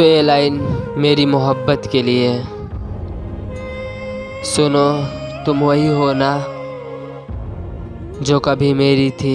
तो ये लाइन मेरी मोहब्बत के लिए है। सुनो, तुम वही हो ना, जो कभी मेरी थी।